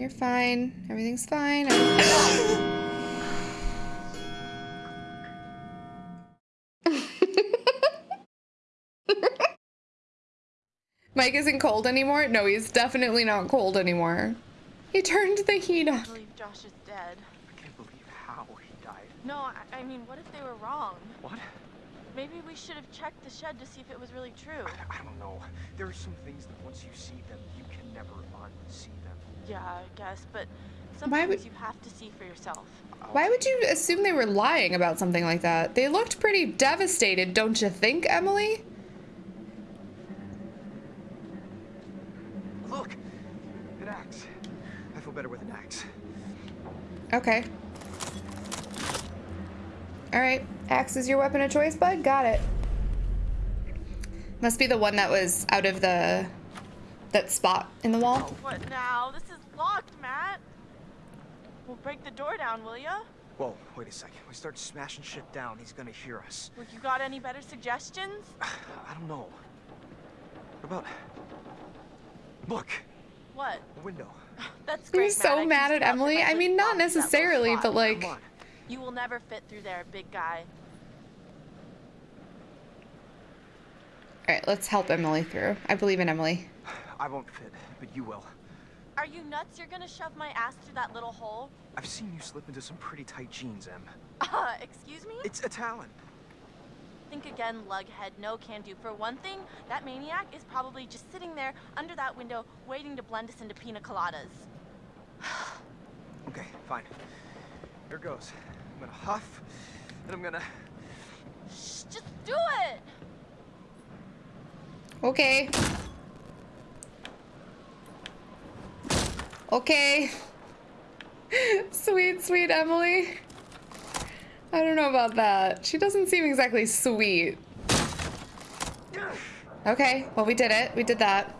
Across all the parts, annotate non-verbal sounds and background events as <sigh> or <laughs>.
You're fine. Everything's fine. <laughs> Mike isn't cold anymore? No, he's definitely not cold anymore. He turned the heat on. I on. believe Josh is dead. I can't believe how he died. No, I, I mean, what if they were wrong? What? Maybe we should have checked the shed to see if it was really true. I, I don't know. There are some things that once you see them, you can never unsee them. Yeah, I guess, but some Why would- you have to see for yourself. Why would you assume they were lying about something like that? They looked pretty devastated, don't you think, Emily? Look! An axe. I feel better with an axe. Okay. Alright, axe is your weapon of choice, bud? Got it. Must be the one that was out of the... that spot in the wall. Oh, what now? This is locked, Matt. We'll break the door down, will ya? Whoa, wait a second. We start smashing shit down, he's gonna hear us. Well, you got any better suggestions? <sighs> I don't know. What about... Look! What? The window. <laughs> That's great. You're so Matt. Mad at Emily. I mean, not box that little necessarily, but like... You will never fit through there, big guy. Alright, let's help Emily through. I believe in Emily. <sighs> I won't fit, but you will. Are you nuts? You're gonna shove my ass through that little hole? I've seen you slip into some pretty tight jeans, Em. <laughs> Uh, excuse me? It's a talent. Think again, lughead. No can do. For one thing, that maniac is probably just sitting there under that window waiting to blend us into pina coladas. <sighs> Okay, fine. Here goes. I'm gonna huff, and I'm gonna... Shh, just do it! Okay. Okay. <laughs> sweet, sweet Emily. I don't know about that. She doesn't seem exactly sweet. Okay, well, we did it. We did that.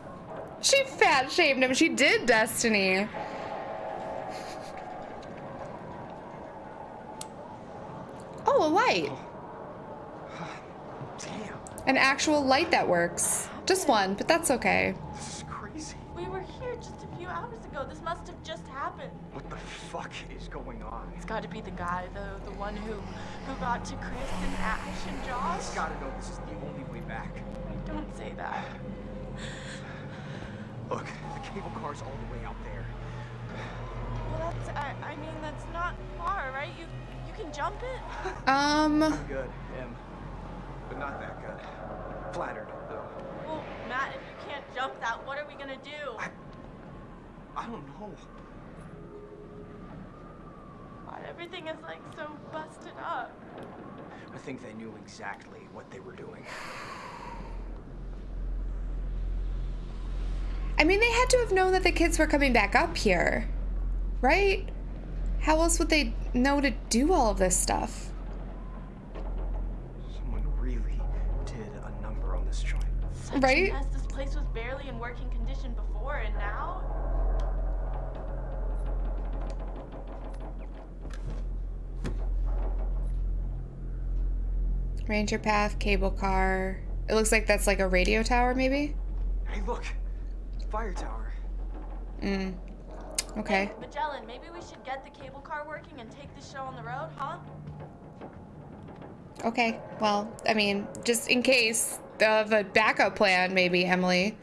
She fat shamed him. She did, Destiny. Oh, a light. Oh. <sighs> Damn, An actual light that works. Just one, but that's okay. this is crazy. We were here just a few hours ago. This must have just happened. What the fuck is going on? It's got to be the guy, though, the one who who got to Chris and Ash and Josh. He's gotta know this is the only way back. Don't say that. Look, the cable car's all the way out there. Well, that's I, I mean that's not far, right? You you can jump it. <laughs> Um, I'm Good, Em. But not that good. Flattered, though. Well, Matt, if you can't jump that, what are we gonna do? I... I don't know. God, everything is like so busted up. I think they knew exactly what they were doing. I mean, they had to have known that the kids were coming back up here, right? How else would they know to do all of this stuff? Someone really did a number on this joint. Such Right? a. This place was barely in working condition before, and now. Ranger path, cable car. It looks like that's like a radio tower, maybe? Hey, look! Fire tower. Mm. Okay. Hey, Magellan, maybe we should get the cable car working and take the show on the road, huh? Okay. Well, I mean, just in case of a backup plan, maybe, Emily.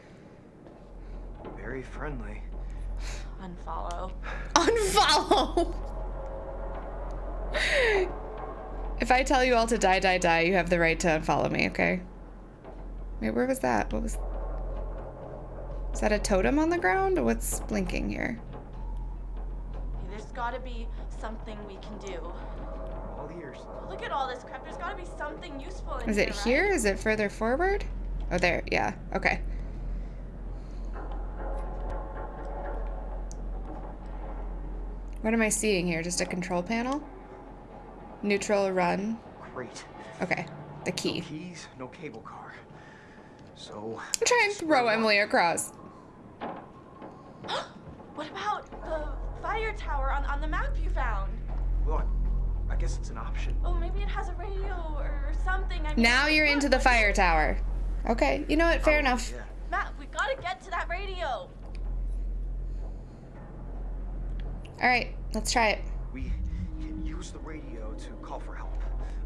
Very friendly. Unfollow. <laughs> Unfollow! <laughs> if I tell you all to die, die, die, you have the right to unfollow me, okay? Wait, where was that? What was... Is that a totem on the ground? What's blinking here? There's gotta be something we can do. All ears. Look at all this crap. There's gotta be something useful in Is here. it here? right? Is it further forward? Oh, there. Yeah. Okay. What am I seeing here? Just a control panel? Neutral run. Great. Okay. The key. No Keys, no cable car. So. I'm trying to throw Emily across. <gasps> What about the fire tower on, on the map you found? Look, I guess it's an option. Oh, maybe it has a radio or something. I mean, Now you're look, into the fire tower. Okay. You know what? Fair Oh, enough. Yeah. Matt, we gotta get to that radio. All right, let's try it. We can use the radio to call for help.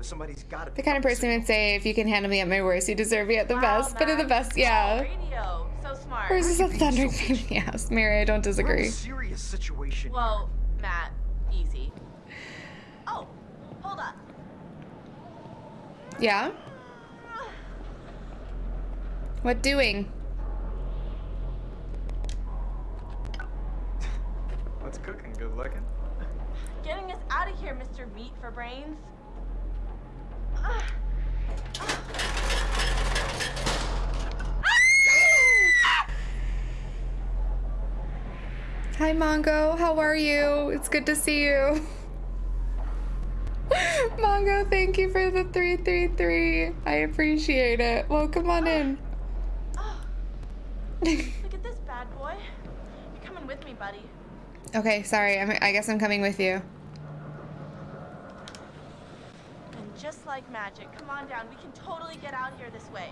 Somebody's got to The kind of person who would say, if you can handle me at my worst, you deserve me at the Wow, best. But at the best, yeah. Oh, radio. So smart. Or is this Why a are you being thundering so pain in the ass? Mary, I don't disagree. a serious situation. Whoa, Matt. Easy. Oh, hold up. Yeah? What doing? What's cooking? Good looking. Getting us out of here, Mr. Meat for Brains. Hi, Mongo. How are you? It's good to see you. Mongo, thank you for the 333. I appreciate it. Well, come on in. Oh. Look at this bad boy. You're coming with me, buddy. Okay, sorry. I'm, I guess I'm coming with you. And just like magic, come on down. We can totally get out here this way.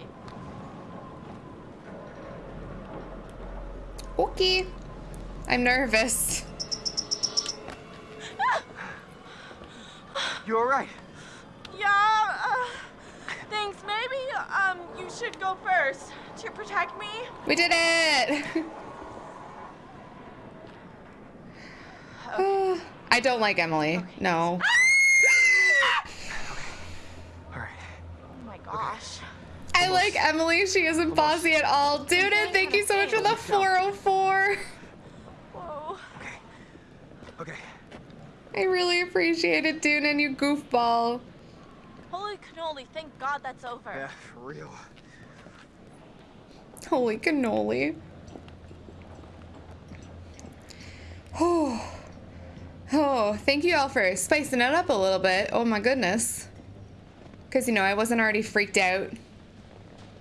Okay. I'm nervous. <gasps> You all right? Yeah. Uh, thanks. Maybe um you should go first to protect me. We did it! <laughs> I don't like Emily. No. Ah! <laughs> All right. Oh my gosh. I like Emily. She isn't bossy at all. Dude, thank you so much for the 404. Whoa. Okay. Okay. I really appreciate it, Doonan, you goofball. Holy cannoli! Thank God that's over. Yeah, for real. Holy cannoli. <sighs> <sighs> Oh. Oh, thank you all for spicing it up a little bit. Oh my goodness. Because, you know, I wasn't already freaked out.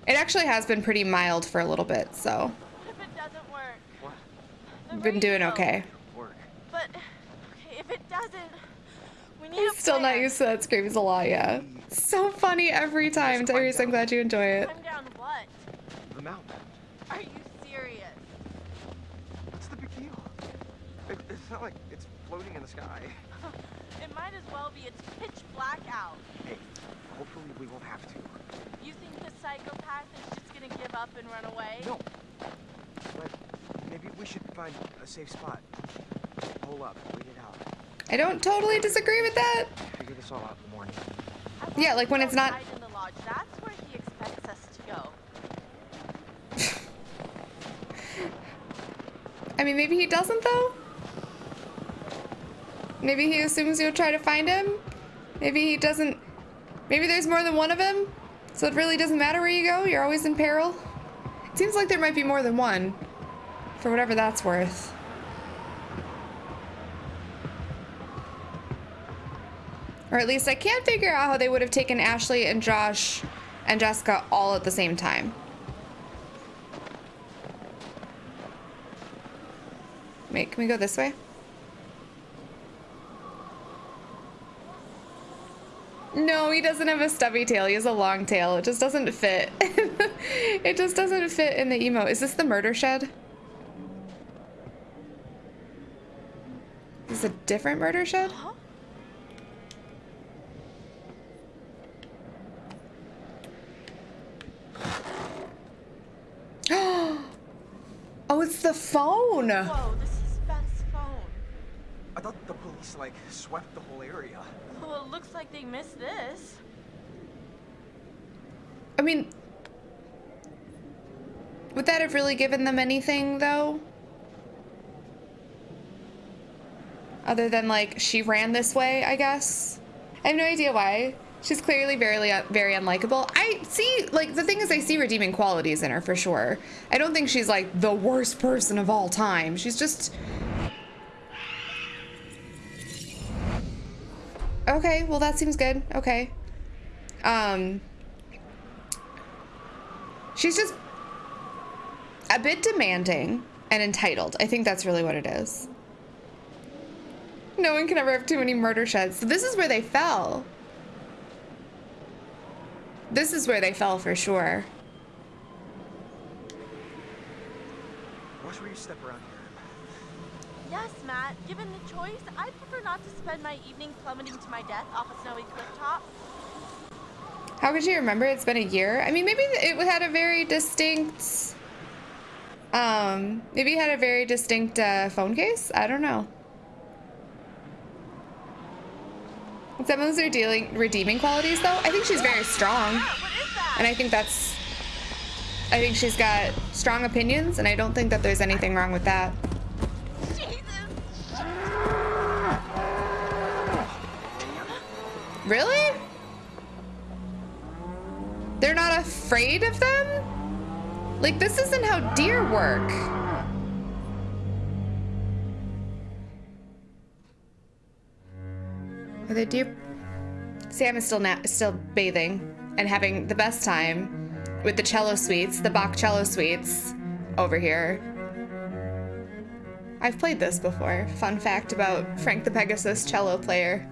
It actually has been pretty mild for a little bit, so if it doesn't work? What? I've been doing okay. Work. But okay, if it doesn't, we need I'm a still not used to that screams a lot, yeah. So funny every time, Tyrese. I'm glad you enjoy it. Climb down what? The mountain. Are you serious? What's the big deal? It, it's not like it's floating in the sky. <laughs> It might as well be. It's pitch black out. Hey, hopefully we won't have to. You think the psychopath is just gonna give up and run away? No. But maybe we should find a safe spot. Hole up, wait it out. I don't totally disagree with that. Figure this all out in the morning. Yeah, like when it's not- in the lodge. That's where he expects us to go. <laughs> I mean, maybe he doesn't, though? Maybe he assumes you'll try to find him? Maybe he doesn't. Maybe there's more than one of him? So it really doesn't matter where you go? You're always in peril? It seems like there might be more than one. For whatever that's worth. Or at least I can't figure out how they would have taken Ashley and Josh and Jessica all at the same time. Wait, can we go this way? No, he doesn't have a stubby tail. He has a long tail. It just doesn't fit. <laughs> it just doesn't fit in the emo. Is this the murder shed? Is this a different murder shed? Huh? <gasps> oh, it's the phone. Whoa, this is Beth's phone. I thought the police, like, swept the whole area. Well, it looks like they missed this. I mean, would that have really given them anything, though? Other than, like, she ran this way, I guess? I have no idea why. She's clearly very, uh, very unlikable. I see, like, the thing is, I see redeeming qualities in her for sure. I don't think she's, like, the worst person of all time. She's just. Okay, well, that seems good. Okay. Um. She's just a bit demanding and entitled. I think that's really what it is. No one can ever have too many murder sheds. So this is where they fell. This is where they fell for sure. Watch where you step around here. Yes, Matt. Given the choice, I'd prefer not to spend my evening plummeting to my death off a snowy cliff top. How could you remember? It's been a year. I mean, maybe it had a very distinct. Um, maybe it had a very distinct uh, phone case. I don't know. Some of those are dealing redeeming qualities, though. I think she's very strong, What is that? and I think that's. I think she's got strong opinions, and I don't think that there's anything wrong with that. Jesus. Really? They're not afraid of them? Like, this isn't how deer work. Are the deer? Sam is still still bathing and having the best time with the cello suites, the Bach cello suites over here. I've played this before. Fun fact about Frank the Pegasus cello player.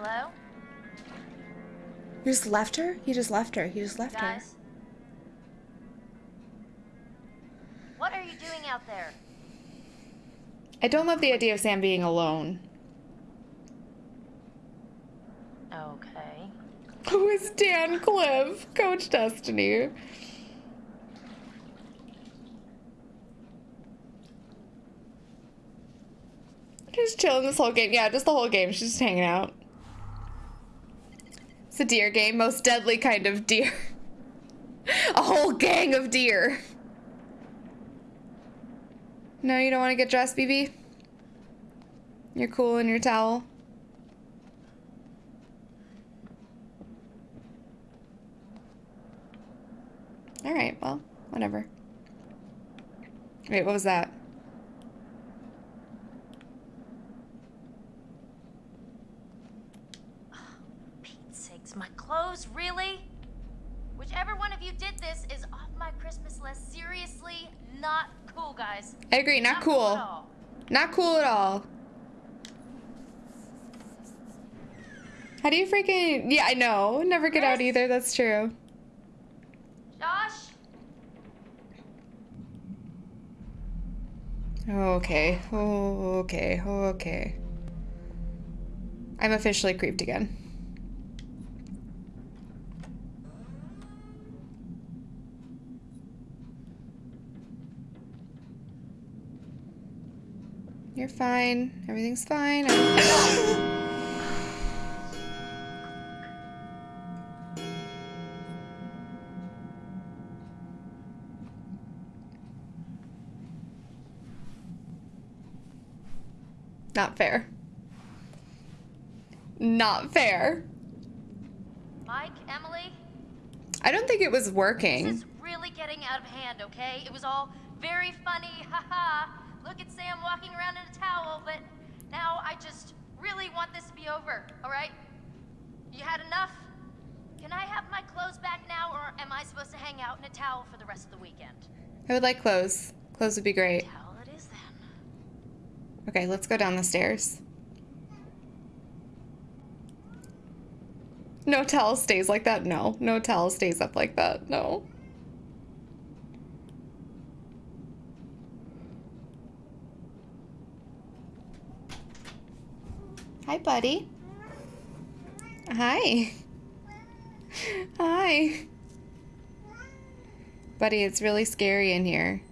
Hello? You just left her? You just left her. You just left her. What are you doing out there? I don't love the idea of Sam being alone. Okay. <laughs> Who is Dan Cliff? Coach Destiny. Just chilling this whole game. Yeah, just the whole game. She's just hanging out. It's a deer game. Most deadly kind of deer. <laughs> a whole gang of deer. No, you don't want to get dressed, BB? You're cool in your towel. All right, well, whatever. Wait, what was that? My clothes, really? Whichever one of you did this is off my Christmas list. Seriously, not cool, guys. I agree, not at cool. all. Not cool at all. How do you freaking... Yeah, I know. Never get out either. That's true. Josh? Okay. Okay. Okay. I'm officially creeped again. You're fine. Everything's fine. Not fair. Not fair. Mike? Emily? I don't think it was working. This is really getting out of hand, okay? It was all very funny, <laughs> haha. Look at Sam walking around in a towel, but now I just really want this to be over, alright? You had enough? Can I have my clothes back now, or am I supposed to hang out in a towel for the rest of the weekend? I would like clothes. Clothes would be great. Towel it is then. Okay, let's go down the stairs. No towel stays like that. No. No towel stays up like that. No. Hi, buddy. Hi. Hi. Buddy, it's really scary in here.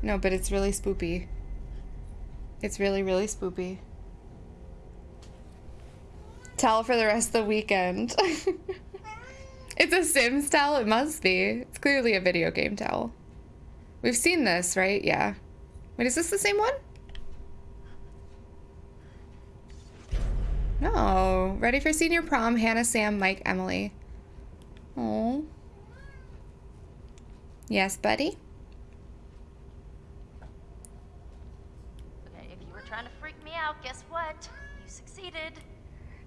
No, but it's really spoopy. It's really, really spoopy. Towel for the rest of the weekend. <laughs> it's a Sims towel? It must be. It's clearly a video game towel. We've seen this, right? Yeah. Wait, is this the same one? No. Ready for senior prom, Hannah, Sam, Mike, Emily. Oh. Yes, buddy? Okay, if you were trying to freak me out, guess what? You succeeded.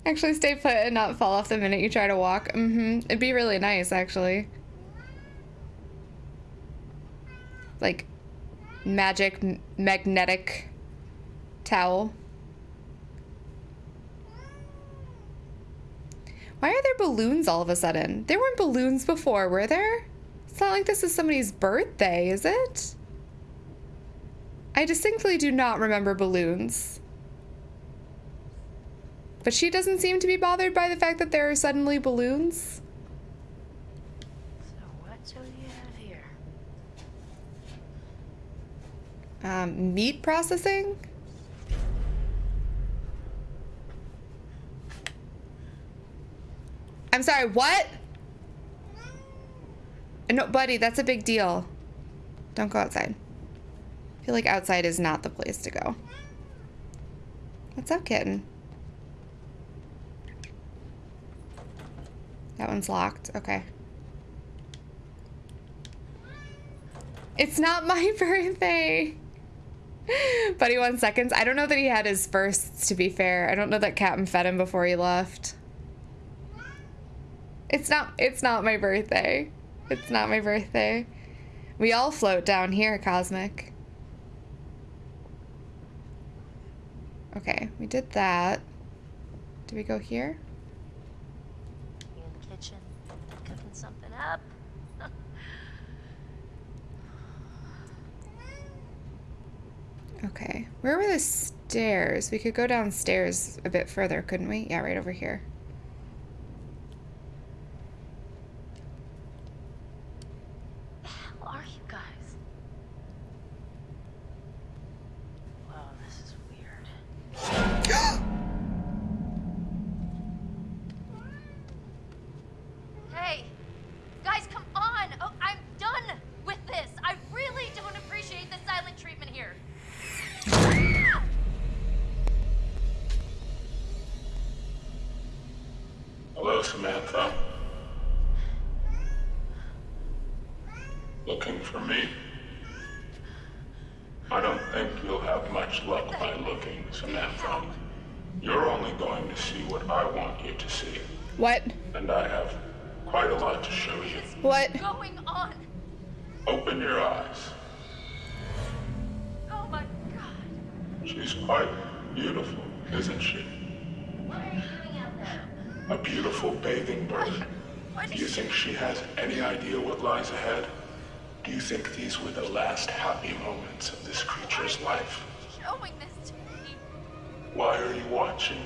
Actually, stay put and not fall off the minute you try to walk. Mm-hmm. It'd be really nice, actually. Like, magic magnetic towel. Why are there balloons all of a sudden? There weren't balloons before, were there? It's not like this is somebody's birthday, is it? I distinctly do not remember balloons. But she doesn't seem to be bothered by the fact that there are suddenly balloons. So what do you have here? Um, meat processing? I'm sorry, what? No, buddy, that's a big deal. Don't go outside. I feel like outside is not the place to go. What's up, kitten? That one's locked. Okay. It's not my <laughs> birthday. Buddy, one seconds. I don't know that he had his firsts, to be fair. I don't know that Captain fed him before he left. It's not it's not my birthday. It's not my birthday. We all float down here, Cosmic. Okay, we did that. Do we go here? You in the kitchen, cooking something up? <laughs> Okay. Where were the stairs? We could go downstairs a bit further, couldn't we? Yeah, right over here. Open your eyes. Oh my god. She's quite beautiful, isn't she? What are you doing out there? A beautiful bathing bird. What Do you think she has any idea what lies ahead? Do you think these were the last happy moments of this creature's life? showing this to me? Why are you watching?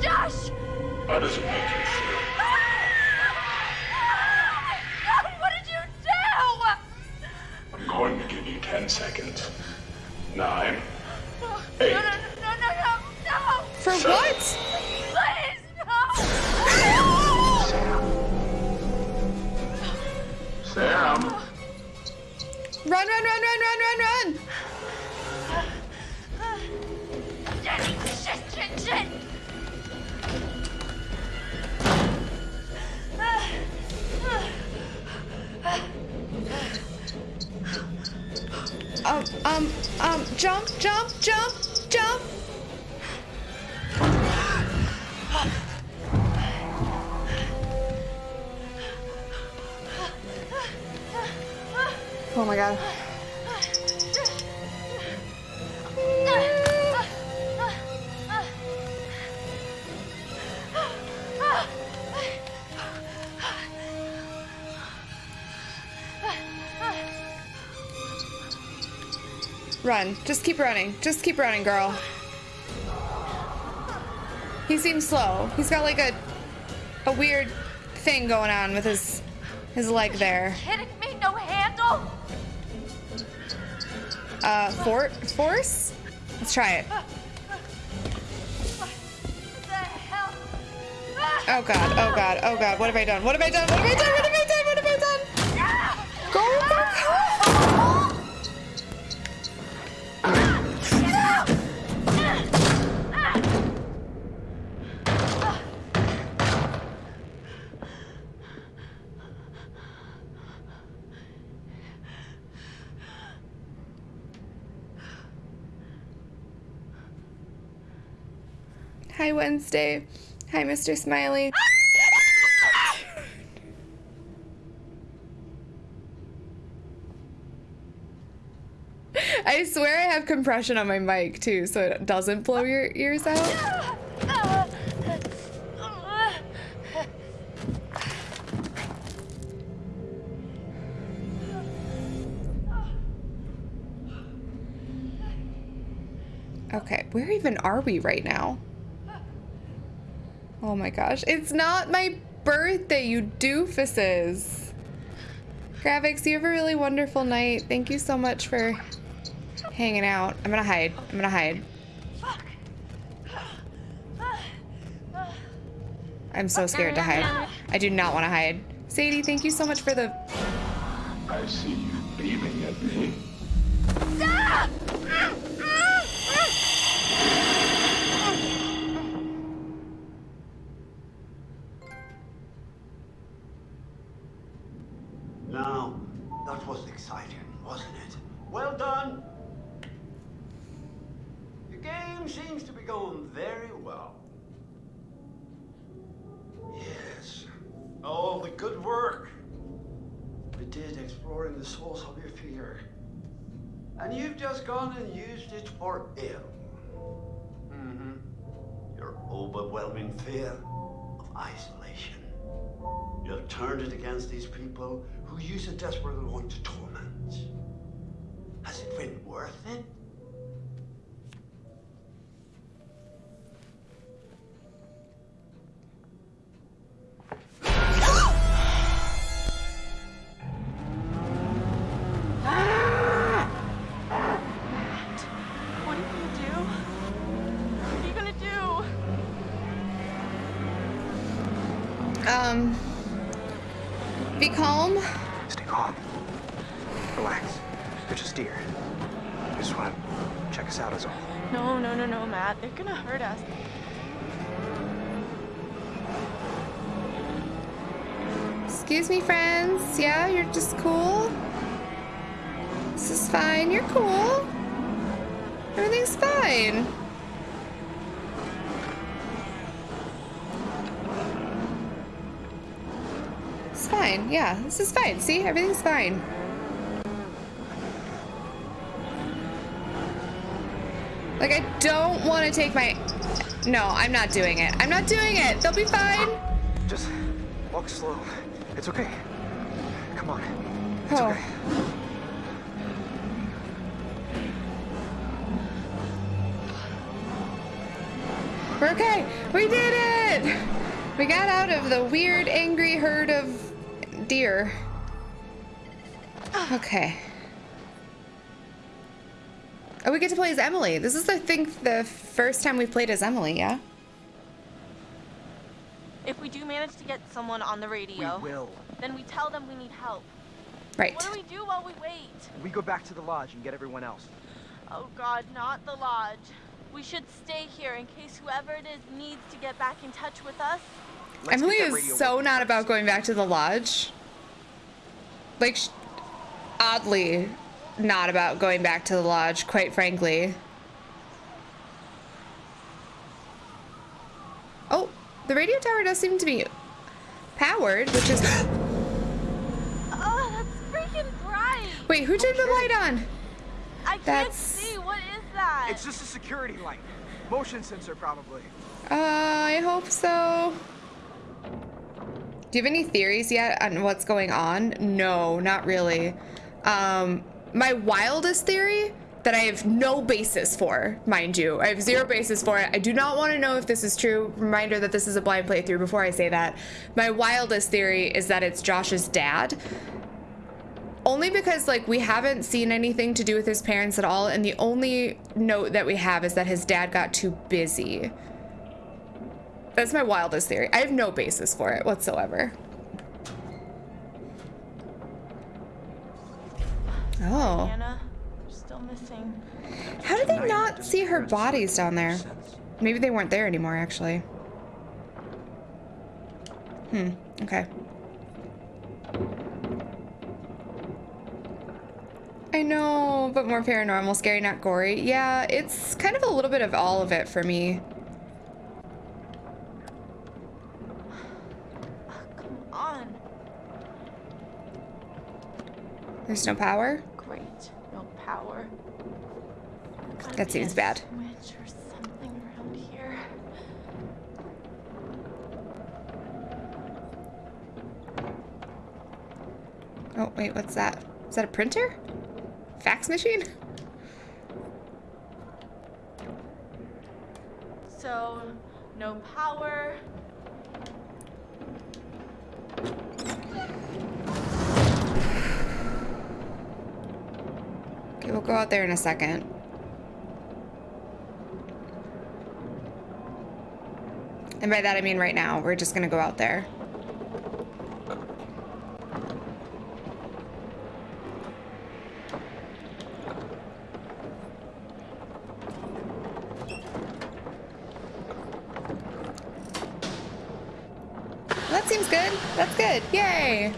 Josh! How does it make you to 10 seconds. Nine. No, Eight. no, no, no, no, no, no! For Seven. what? Please, no! Sam! Run, run, run, run, run, run, Um, um, um, jump, jump, jump, jump! Oh my god. Run. Just keep running. Just keep running, girl. He seems slow. He's got like a a weird thing going on with his his leg there. Kidding me? No handle? Uh, for force? Let's try it. What the hell? Oh god, oh god, oh god. What have I done? What have I done? What have I done? Wednesday. Hi, Mr. Smiley. Ah! I swear I have compression on my mic too, so it doesn't blow ah! your ears out. Okay, where even are we right now? Oh my gosh, it's not my birthday, you doofuses. Graphics, you have a really wonderful night. Thank you so much for hanging out. I'm gonna hide. I'm gonna hide. I'm so scared to hide. I do not want to hide. Sadie, thank you so much for the... I see overwhelming fear of isolation. You've turned it against these people who use it desperately want to torment. Has it been worth it? Um... Be calm. Stay calm. Relax. They're just deer. They just want to check us out is all. No, no, no, no, Matt. They're gonna hurt us. Excuse me, friends. Yeah, you're just cool? This is fine. You're cool. Everything's fine. Yeah, this is fine. See? Everything's fine. Like, I don't want to take my... No, I'm not doing it. I'm not doing it. They'll be fine. Just walk slow. It's okay. Come on. It's Oh. okay. We're okay. We did it. We got out of the weird, angry herd of deer. Okay. Oh, we get to play as Emily. This is, I think, the first time we've played as Emily, yeah? If we do manage to get someone on the radio, We radio, will. then we tell them we need help. Right. What do we do while we wait? We go back to the lodge and get everyone else. Oh god, not the lodge. We should stay here in case whoever it is needs to get back in touch with us. Let's Emily get that is radio so not about going back to the lodge. Like, sh- oddly, not about going back to the lodge, quite frankly. Oh, the radio tower does seem to be powered, which is. <gasps> Oh, that's freaking bright! Wait, who turned the light on? I can't That's- see. What is that? It's just a security light. Motion sensor, probably. Uh, I hope so. Do you have any theories yet on what's going on? No, not really. Um, my wildest theory that I have no basis for, mind you, I have zero basis for it. I do not want to know if this is true. Reminder that this is a blind playthrough before I say that. My wildest theory is that it's Josh's dad. Only because, like, we haven't seen anything to do with his parents at all, and the only note that we have is that his dad got too busy. That's my wildest theory. I have no basis for it whatsoever. Oh. Hannah, still missing. How did they not see her bodies down there? Maybe they weren't there anymore, actually. Hmm, okay. I know, but more paranormal, scary, not gory. Yeah, it's kind of a little bit of all of it for me. Come on. There's no power? Great. No power. That seems bad. Or something around here. Oh, wait, what's that? Is that a printer? Fax machine? So, no power. We'll go out there in a second. And by that I mean right now. We're just gonna go out there. That seems good. That's good. Yay.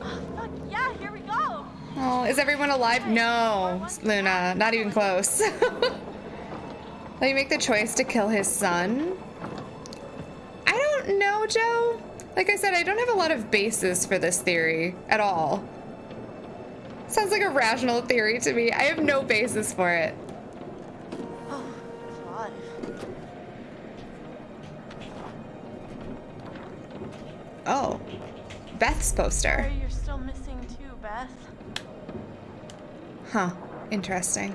Fuck yeah, here we go. Oh, is everyone alive? No, Luna, not even close. <laughs> Let you make the choice to kill his son? I don't know, Joe. Like I said, I don't have a lot of basis for this theory at all. Sounds like a rational theory to me. I have no basis for it. Oh, God. Oh, Beth's poster. Sorry, you're still missing too, Beth. Huh, interesting.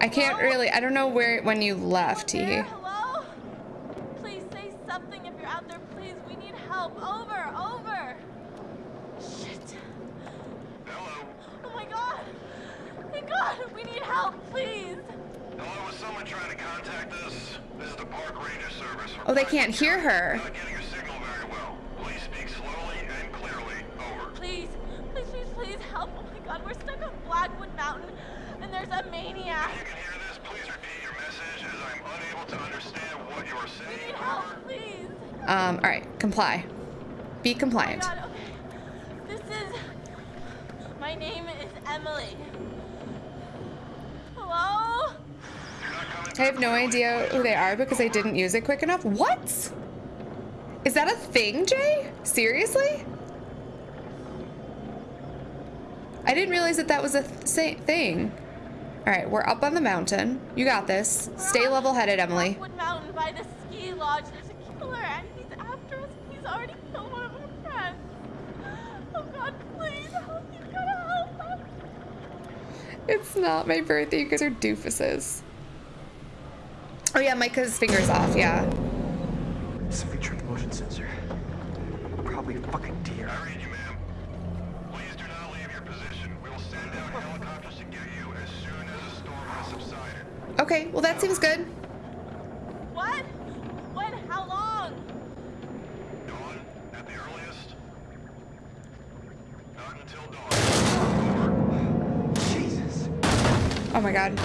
I can't really, I don't know where, when you left, Teehee. hello? Please say something if you're out there, please. We need help. Over, over. Shit. Hello. Oh my god. Thank God. We need help, please. Hello, is someone trying to contact us? This is the Park Ranger Service. Oh, they can't hear her. Not getting your signal very well. Please speak slowly and clearly. Over. Please, please, please, please help. Oh my god, we're stuck on Blackwood Mountain and there's a maniac. If you can hear this, please repeat your message as I'm unable to understand what you are We need help, please. Um, all right, comply. Be Oh my compliant. god, okay. This is. My name is Emily. Hello? I have no idea who they are because I didn't use it quick enough. What? Is that a thing, Jay? Seriously? I didn't realize that that was a th- thing. All right, we're up on the mountain. You got this. Stay level-headed, Emily. Blackwood Mountain by the ski lodge. There's a killer and he's after us. He's already killed one of our friends. Oh god, please help. You gotta help us. It's not my birthday. You guys are doofuses. Oh yeah, Micah's finger's off. Yeah. Something tripped the motion sensor. Probably a fucking deer. I read you, ma'am. Please do not leave your position. We will send out helicopters to get you as soon as the storm has subsided. Okay. Well, that seems good. What? When? How long? Dawn at the earliest. Not until dawn. Jesus. Oh my god.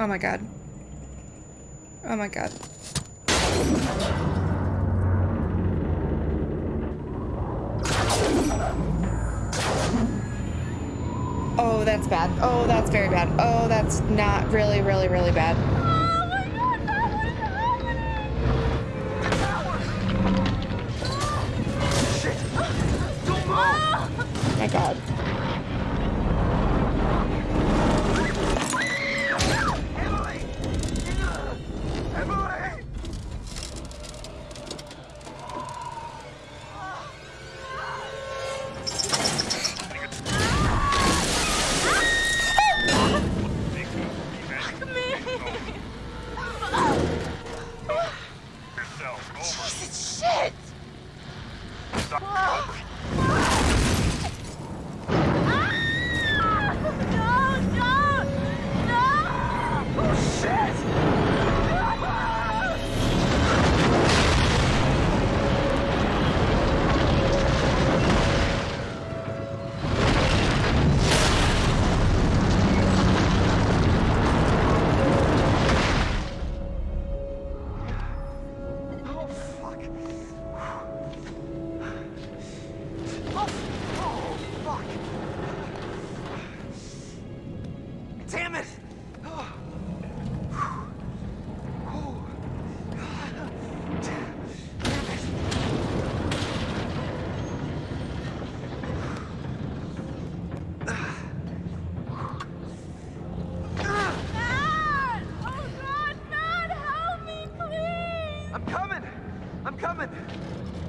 Oh my god. Oh my god. Oh, that's bad. Oh, that's very bad. Oh, that's not really, really, really bad. Oh my god, Over. Shit. Stop.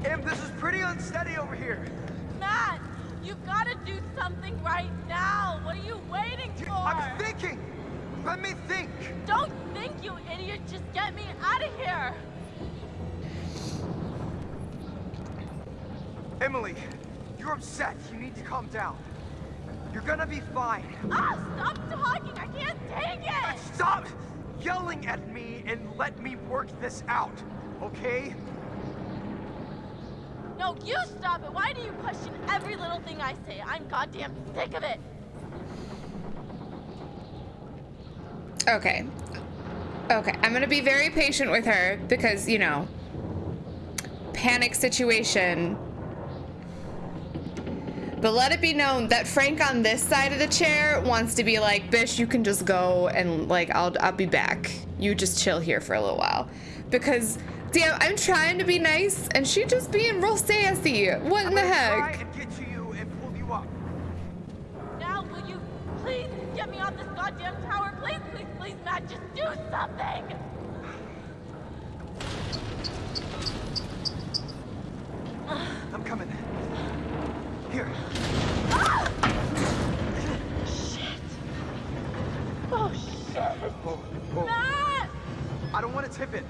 Em, this is pretty unsteady over here. Matt, you've got to do something right now. What are you waiting for? I'm thinking. Let me think. Don't think, you idiot. Just get me out of here. Emily, you're upset. You need to calm down. You're gonna be fine. Ah, oh, stop talking! I can't take it! Stop yelling at me and let me work this out, okay? No, you stop it. Why do you question every little thing I say? I'm goddamn sick of it. Okay. Okay, I'm gonna be very patient with her because, you know, panic situation. But let it be known that Frank on this side of the chair wants to be like, Bish, you can just go and like I'll I'll be back. You just chill here for a little while. Because damn, I'm trying to be nice and she just being real sassy. What in I'm the gonna heck? try and get to you and pull you up. Now, will you please get me off this goddamn tower? Please, please, please, Matt, just do something. I'm coming. Here. Ah! Oh shit, Oh, oh. Matt! I don't want to tip it.